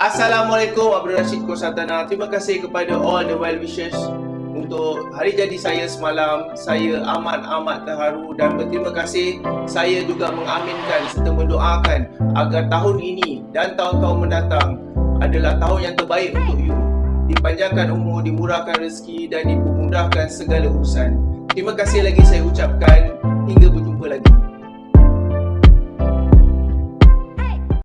Assalamualaikum Abdul Rashid Kosatana. Terima kasih kepada all the well wishes untuk hari jadi saya semalam. Saya amat-amat terharu dan berterima kasih. Saya juga mengaminkan serta mendoakan agar tahun ini dan tahun-tahun mendatang adalah tahun yang terbaik untuk you. Dipanjangkan umur, dimurahkan rezeki dan dipermudahkan segala urusan. Terima kasih lagi saya ucapkan